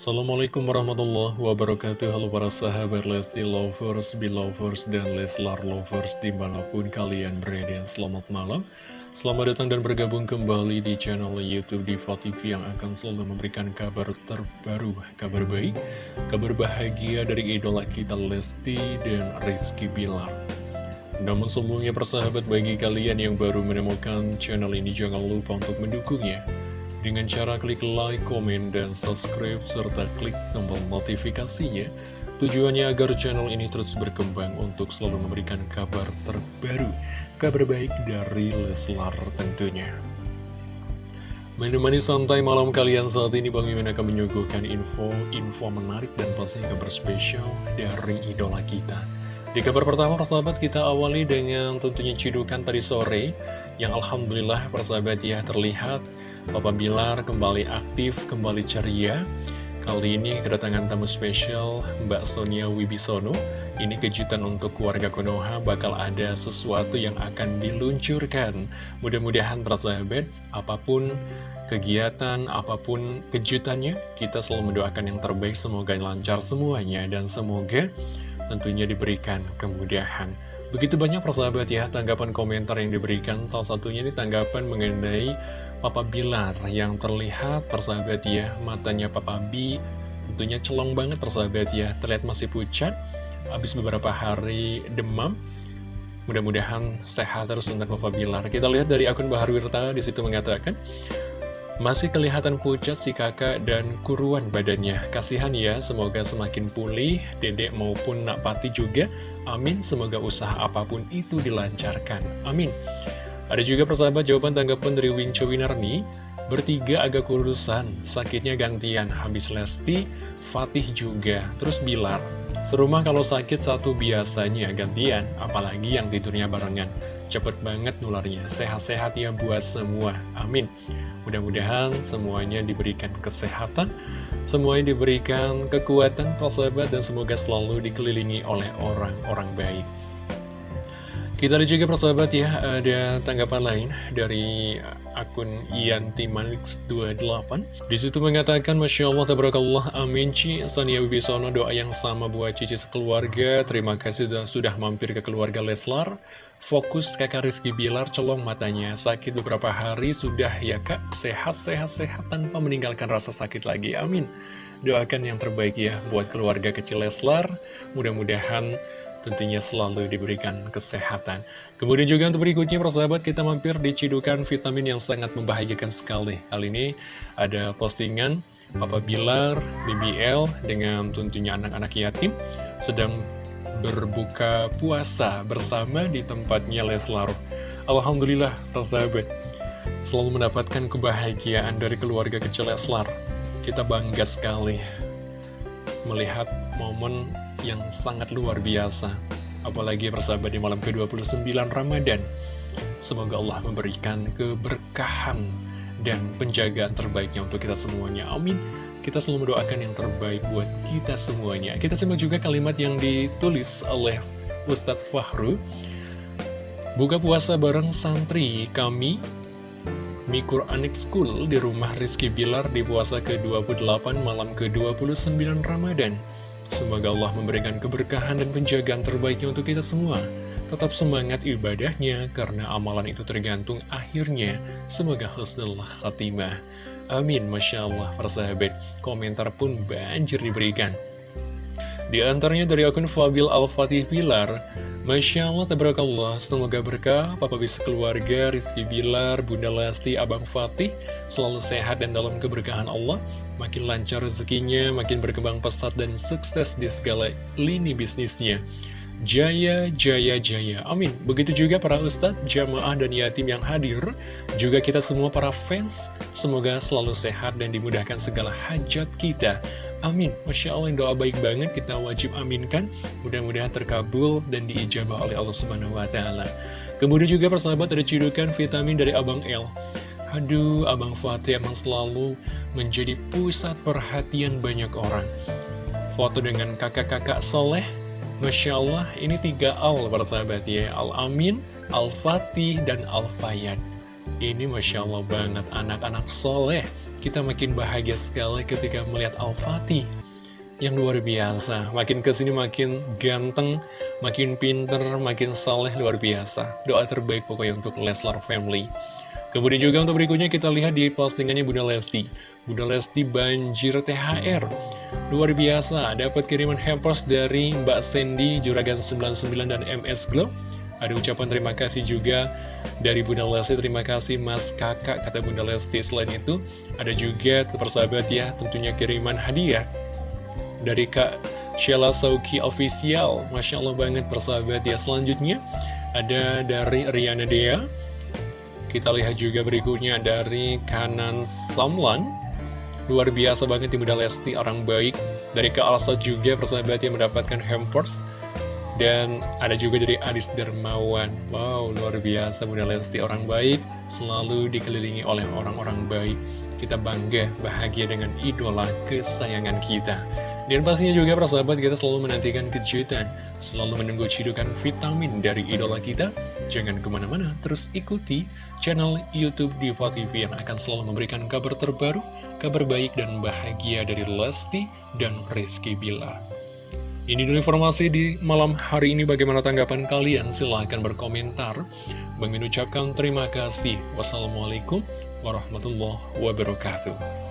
Assalamualaikum warahmatullahi wabarakatuh. Halo para sahabat Lesti Lovers, Belovers, dan Leslar Lovers di mana pun kalian berada. Selamat malam. Selamat datang dan bergabung kembali di channel Youtube Diva TV yang akan selalu memberikan kabar terbaru Kabar baik, kabar bahagia dari idola kita Lesti dan Rizky Bilar. Namun sebelumnya persahabat bagi kalian yang baru menemukan channel ini jangan lupa untuk mendukungnya dengan cara klik like, komen, dan subscribe, serta klik tombol notifikasinya. Tujuannya agar channel ini terus berkembang untuk selalu memberikan kabar terbaru, kabar baik dari Leslar tentunya. Menemani santai malam kalian saat ini Bang Mimin akan menyuguhkan info-info menarik dan pastinya kabar spesial dari idola kita. Di kabar pertama persahabat kita awali dengan tentunya cidukan tadi sore yang Alhamdulillah persahabat ya terlihat Papa Bilar kembali aktif, kembali ceria. Kali ini kedatangan tamu spesial Mbak Sonia Wibisono. Ini kejutan untuk keluarga Konoha bakal ada sesuatu yang akan diluncurkan. Mudah-mudahan persahabat, apa pun kegiatan, apa pun kejutannya, kita selalu mendoakan yang terbaik, semoga lancar semuanya, dan semoga tentunya diberikan kemudahan. Begitu banyak persahabat ya, tanggapan komentar yang diberikan, salah satunya ini tanggapan mengenai Papa Bilar yang terlihat persahabat ya matanya Papa B tentunya celong banget persahabat ya terlihat masih pucat habis beberapa hari demam mudah-mudahan sehat terus untuk Papa Bilar kita lihat dari akun Bahar Wirta di situ mengatakan masih kelihatan pucat si kakak dan kuruan badannya. Kasihan ya, semoga semakin pulih, dedek maupun nak pati juga. Amin, semoga usaha apa pun itu dilancarkan. Amin. Ada juga persahabat jawaban tanggapan dari Winco Winarni. Bertiga agak kurusan, sakitnya gantian Habis Lesti, Fatih juga. Terus Bilar Serumah kalau sakit satu biasanya gantian Apalagi yang tidurnya barengan. Cepet banget nularnya Sehat-sehat ya buat semua Amin. Mudah-mudahan semuanya diberikan kesehatan Semuanya diberikan kekuatan persahabat Dan semoga selalu dikelilingi oleh orang-orang baik kita ada juga persahabat ya, ada tanggapan lain dari akun Yanti Manix 28 Di situ mengatakan, Masya Allah, Tabarakallah, Amin Ci, Sania Wibisono, doa yang sama buat Cici sekeluarga. Terima kasih sudah, sudah mampir ke keluarga Leslar. Fokus kakak Rizky Bilar, celong matanya, sakit beberapa hari, sudah ya kak, sehat-sehat-sehat tanpa meninggalkan rasa sakit lagi, amin. Doakan yang terbaik ya buat keluarga kecil Leslar, mudah-mudahan tentunya selalu diberikan kesehatan. Kemudian juga untuk berikutnya, persahabat, kita mampir di cidukan vitamin yang sangat membahagiakan sekali. Kali ini ada postingan Papa Bilar, BBL, dengan tentunya anak-anak yatim, sedang berbuka puasa bersama di tempatnya Leslar. Alhamdulillah, persahabat, selalu mendapatkan kebahagiaan dari keluarga kecil Leslar. Kita bangga sekali melihat momen yang sangat luar biasa. Apalagi persahabat di malam ke-29 Ramadan. Semoga Allah memberikan keberkahan dan penjagaan terbaiknya untuk kita semuanya. Amin. Kita selalu mendoakan yang terbaik buat kita semuanya. Kita simak juga kalimat yang ditulis oleh Ustadz Fahru. Buka puasa bareng santri kami Mi Quranic School di rumah Rizky Bilar di puasa ke-28 malam ke-29 Ramadan. Semoga Allah memberikan keberkahan dan penjagaan terbaiknya untuk kita semua. Tetap semangat ibadahnya, karena amalan itu tergantung akhirnya. Semoga husnul khatimah. Amin, Masya Allah, persahabat. Komentar pun banjir diberikan. Di antaranya dari akun Fabil Al-Fatih Pilar, Masya Allah, tabarakallah, semoga berkah, Papa bisa keluarga, Rizky Bilar, Bunda Lesti, Abang Fatih, selalu sehat dan dalam keberkahan Allah, makin lancar rezekinya, makin berkembang pesat dan sukses di segala lini bisnisnya. Jaya, jaya, jaya. Amin. Begitu juga para ustadz, jamaah, dan yatim yang hadir. Juga kita semua para fans. Semoga selalu sehat dan dimudahkan segala hajat kita. Amin. Masya Allah, doa baik banget kita wajib aminkan. Mudah-mudahan terkabul dan diijabah oleh Allah Subhanahu wa Ta'ala. Kemudian juga persahabat ada cidukan vitamin dari Abang L. Aduh, Abang Fatih emang selalu menjadi pusat perhatian banyak orang. Foto dengan kakak-kakak soleh, Masya Allah, ini tiga Al persahabat ya. Al-Amin, Al-Fatih, dan Al-Fayan. Ini Masya Allah banget, anak-anak soleh kita makin bahagia sekali ketika melihat Al-Fatih yang luar biasa. Makin ke sini makin ganteng, makin pinter, makin saleh luar biasa. Doa terbaik pokoknya untuk Leslar Family. Kemudian juga untuk berikutnya kita lihat di postingannya Bunda Lesti. Bunda Lesti banjir THR. Luar biasa, dapat kiriman hampers dari Mbak Sandy, Juragan 99 dan MS Glow. Ada ucapan terima kasih juga dari Bunda Lesti, terima kasih Mas Kakak, kata Bunda Lesti. Selain itu, ada juga persahabat ya, tentunya kiriman hadiah dari Kak Sheila Sauki Official. Masya Allah banget persahabat ya. Selanjutnya ada dari Riana Dea. Kita lihat juga berikutnya dari Kanan Samlan. Luar biasa banget Bunda Lesti, orang baik. Dari Kak Alsa juga persahabat yang mendapatkan hampers. Dan ada juga dari Adis Dermawan. Wow, luar biasa Bunda Lesti, orang baik. Selalu dikelilingi oleh orang-orang baik. Kita bangga, bahagia dengan idola kesayangan kita. Dan pastinya juga persahabat kita selalu menantikan kejutan, selalu menunggu cidukan vitamin dari idola kita. Jangan ke mana-mana, terus ikuti channel Youtube Diva TV yang akan selalu memberikan kabar terbaru, kabar baik dan bahagia dari Lesti dan Rizky Bilar. Ini dulu informasi di malam hari ini bagaimana tanggapan kalian? Silahkan berkomentar. Bang ucapkan terima kasih. Wassalamualaikum warahmatullahi wabarakatuh.